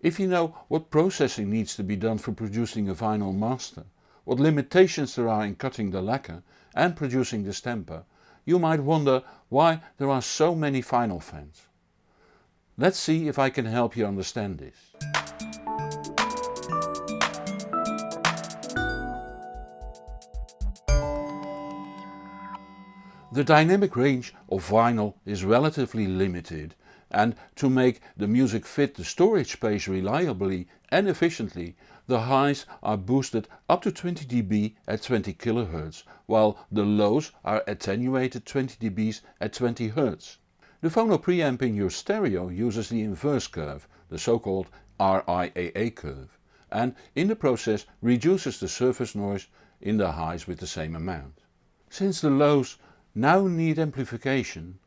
If you know what processing needs to be done for producing a vinyl master, what limitations there are in cutting the lacquer and producing the stamper, you might wonder why there are so many vinyl fans. Let's see if I can help you understand this. The dynamic range of vinyl is relatively limited and to make the music fit the storage space reliably and efficiently the highs are boosted up to 20 dB at 20 kHz while the lows are attenuated 20 dB at 20 Hz. The phono preamp in your stereo uses the inverse curve, the so called RIAA curve and in the process reduces the surface noise in the highs with the same amount. Since the lows now need amplification,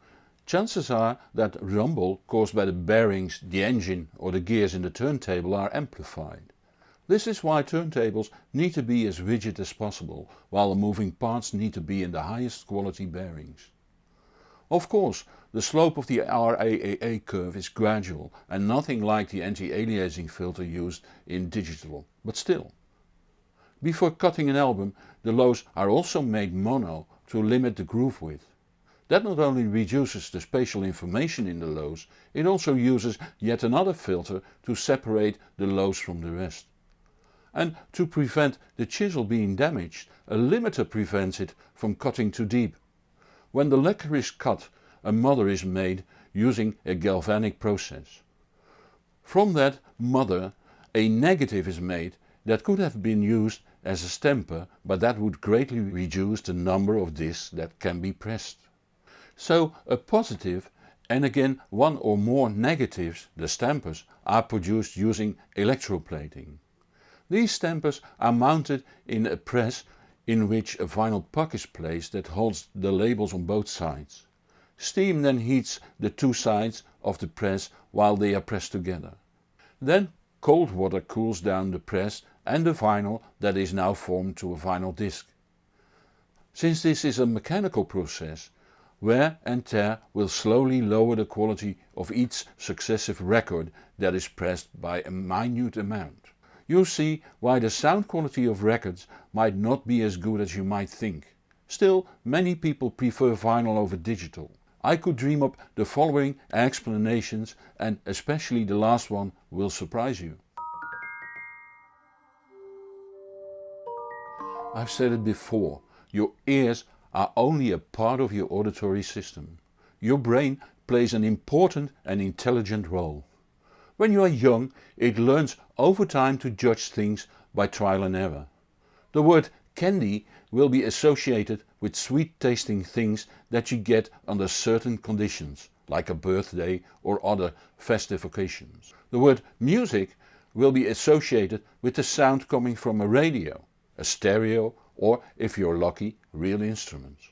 chances are that rumble caused by the bearings, the engine or the gears in the turntable are amplified. This is why turntables need to be as rigid as possible, while the moving parts need to be in the highest quality bearings. Of course the slope of the RIAA curve is gradual and nothing like the anti-aliasing filter used in digital, but still. Before cutting an album the lows are also made mono to limit the groove width. That not only reduces the spatial information in the lows, it also uses yet another filter to separate the lows from the rest. And to prevent the chisel being damaged, a limiter prevents it from cutting too deep. When the lacquer is cut a mother is made using a galvanic process. From that mother a negative is made that could have been used as a stamper but that would greatly reduce the number of discs that can be pressed. So a positive and again one or more negatives, the stampers, are produced using electroplating. These stampers are mounted in a press in which a vinyl puck is placed that holds the labels on both sides. Steam then heats the two sides of the press while they are pressed together. Then cold water cools down the press and the vinyl that is now formed to a vinyl disc. Since this is a mechanical process, wear and tear will slowly lower the quality of each successive record that is pressed by a minute amount. You see why the sound quality of records might not be as good as you might think. Still many people prefer vinyl over digital. I could dream up the following explanations and especially the last one will surprise you. I've said it before, your ears are only a part of your auditory system. Your brain plays an important and intelligent role. When you are young it learns over time to judge things by trial and error. The word candy will be associated with sweet tasting things that you get under certain conditions, like a birthday or other festive occasions. The word music will be associated with the sound coming from a radio a stereo or if you're lucky real instruments.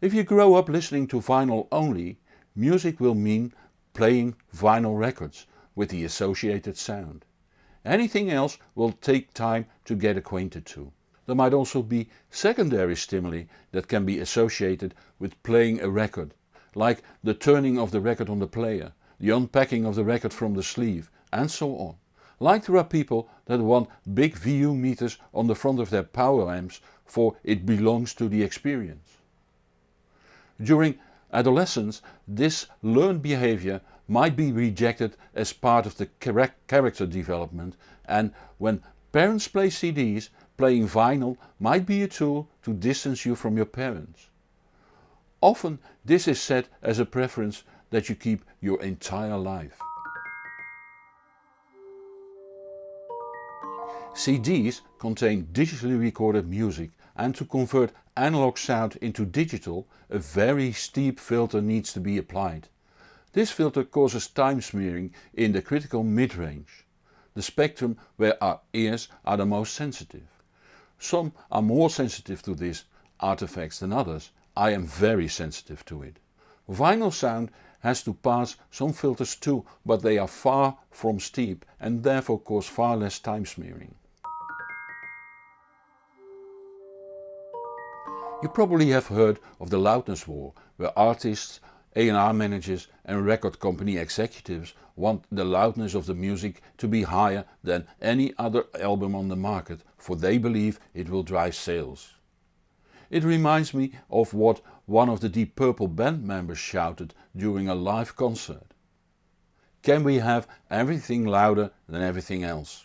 If you grow up listening to vinyl only, music will mean playing vinyl records with the associated sound. Anything else will take time to get acquainted to. There might also be secondary stimuli that can be associated with playing a record, like the turning of the record on the player, the unpacking of the record from the sleeve and so on. Like there are people that want big VU meters on the front of their power amps for it belongs to the experience. During adolescence this learned behavior might be rejected as part of the character development and when parents play CDs, playing vinyl might be a tool to distance you from your parents. Often this is said as a preference that you keep your entire life. CDs contain digitally recorded music and to convert analog sound into digital a very steep filter needs to be applied. This filter causes time smearing in the critical mid-range, the spectrum where our ears are the most sensitive. Some are more sensitive to these artifacts than others, I am very sensitive to it. Vinyl sound has to pass some filters too but they are far from steep and therefore cause far less time smearing. You probably have heard of the loudness war, where artists A&R managers and record company executives want the loudness of the music to be higher than any other album on the market for they believe it will drive sales. It reminds me of what one of the Deep Purple band members shouted during a live concert. Can we have everything louder than everything else?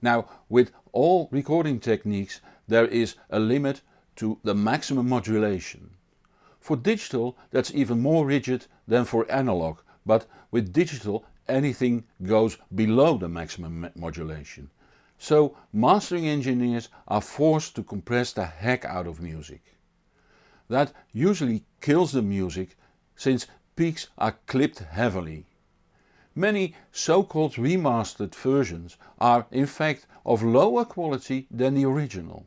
Now with all recording techniques there is a limit to the maximum modulation. For digital that's even more rigid than for analog but with digital anything goes below the maximum modulation. So mastering engineers are forced to compress the heck out of music. That usually kills the music since peaks are clipped heavily. Many so-called remastered versions are in fact of lower quality than the original.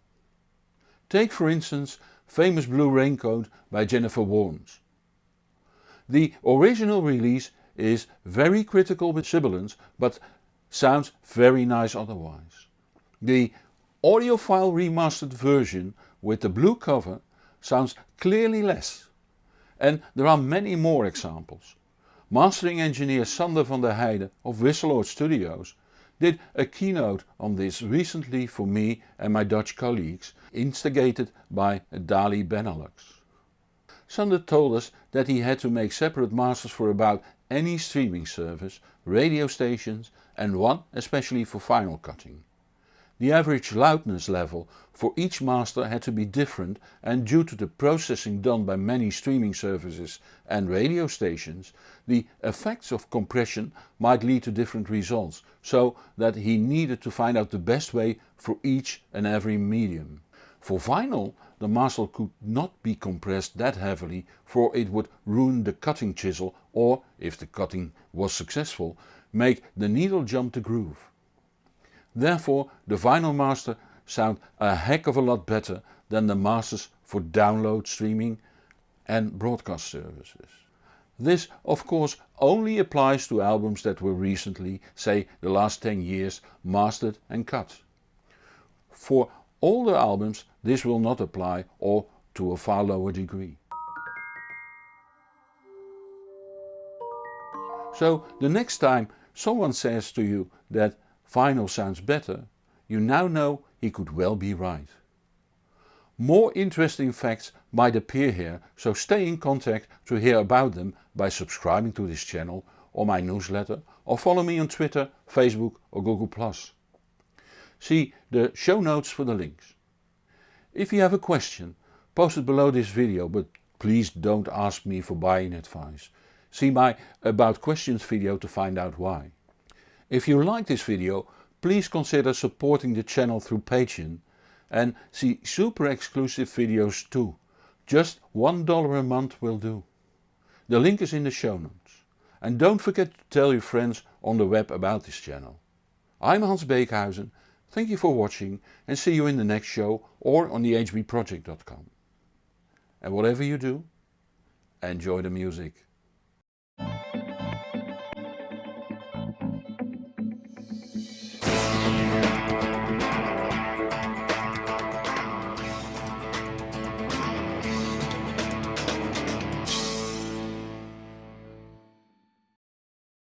Take for instance famous Blue Raincoat by Jennifer Warnes. The original release is very critical with sibilance but sounds very nice otherwise. The audiophile remastered version with the blue cover sounds clearly less. And there are many more examples. Mastering engineer Sander van der Heijden of Wisseloord Studios did a keynote on this recently for me and my Dutch colleagues, instigated by DALI Benelux. Sander told us that he had to make separate masters for about any streaming service, radio stations and one especially for vinyl cutting. The average loudness level for each master had to be different and due to the processing done by many streaming services and radio stations, the effects of compression might lead to different results, so that he needed to find out the best way for each and every medium. For vinyl the master could not be compressed that heavily for it would ruin the cutting chisel or, if the cutting was successful, make the needle jump the groove. Therefore the vinyl master sound a heck of a lot better than the masters for download streaming and broadcast services. This of course only applies to albums that were recently, say the last 10 years, mastered and cut. For older albums this will not apply or to a far lower degree. So the next time someone says to you that vinyl sounds better, you now know he could well be right. More interesting facts might appear here so stay in contact to hear about them by subscribing to this channel or my newsletter or follow me on Twitter, Facebook or Google+. See the show notes for the links. If you have a question, post it below this video but please don't ask me for buying advice. See my about questions video to find out why. If you like this video please consider supporting the channel through Patreon and see super exclusive videos too. Just $1 a month will do. The link is in the show notes. And don't forget to tell your friends on the web about this channel. I'm Hans Beekhuizen, thank you for watching and see you in the next show or on the hbproject.com. And whatever you do, enjoy the music.